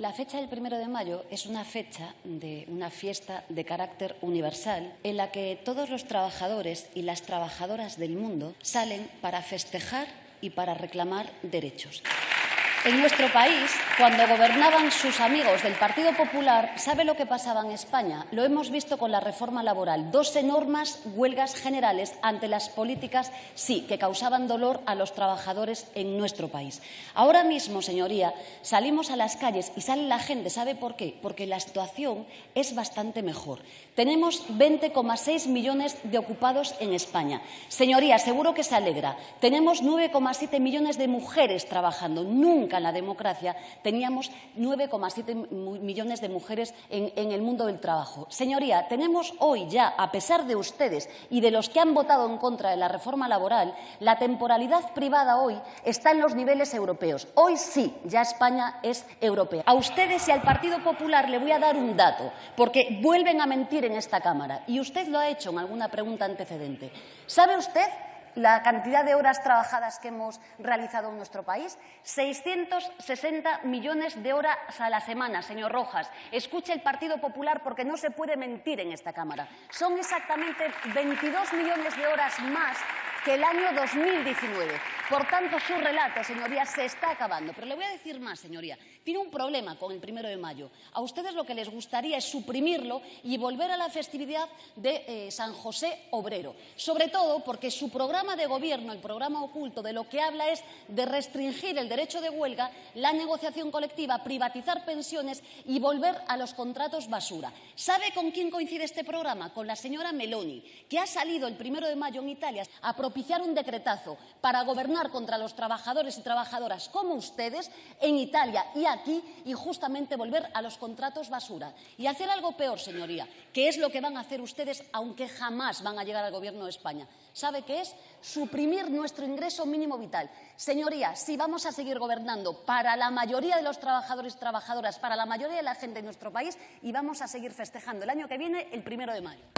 La fecha del primero de mayo es una fecha de una fiesta de carácter universal en la que todos los trabajadores y las trabajadoras del mundo salen para festejar y para reclamar derechos. En nuestro país, cuando gobernaban sus amigos del Partido Popular, ¿sabe lo que pasaba en España? Lo hemos visto con la reforma laboral. Dos enormes huelgas generales ante las políticas, sí, que causaban dolor a los trabajadores en nuestro país. Ahora mismo, señoría, salimos a las calles y sale la gente. ¿Sabe por qué? Porque la situación es bastante mejor. Tenemos 20,6 millones de ocupados en España. Señoría, seguro que se alegra. Tenemos 9,7 millones de mujeres trabajando. Nunca en la democracia teníamos 9,7 millones de mujeres en, en el mundo del trabajo. Señoría, tenemos hoy ya, a pesar de ustedes y de los que han votado en contra de la reforma laboral, la temporalidad privada hoy está en los niveles europeos. Hoy sí, ya España es europea. A ustedes y al Partido Popular le voy a dar un dato, porque vuelven a mentir en esta Cámara, y usted lo ha hecho en alguna pregunta antecedente. ¿Sabe usted la cantidad de horas trabajadas que hemos realizado en nuestro país, 660 millones de horas a la semana, señor Rojas. Escuche el Partido Popular porque no se puede mentir en esta Cámara. Son exactamente 22 millones de horas más que el año 2019. Por tanto, su relato, señoría, se está acabando. Pero le voy a decir más, señoría. Tiene un problema con el primero de mayo. A ustedes lo que les gustaría es suprimirlo y volver a la festividad de eh, San José Obrero. Sobre todo porque su programa de gobierno, el programa oculto, de lo que habla es de restringir el derecho de huelga, la negociación colectiva, privatizar pensiones y volver a los contratos basura. ¿Sabe con quién coincide este programa? Con la señora Meloni, que ha salido el primero de mayo en Italia a propiciar un decretazo para gobernar contra los trabajadores y trabajadoras como ustedes en Italia y aquí y justamente volver a los contratos basura. Y hacer algo peor, señoría, que es lo que van a hacer ustedes aunque jamás van a llegar al Gobierno de España. ¿Sabe qué es? Suprimir nuestro ingreso mínimo vital. Señoría, si vamos a seguir gobernando para la mayoría de los trabajadores y trabajadoras, para la mayoría de la gente de nuestro país, y vamos a seguir festejando el año que viene el primero de mayo.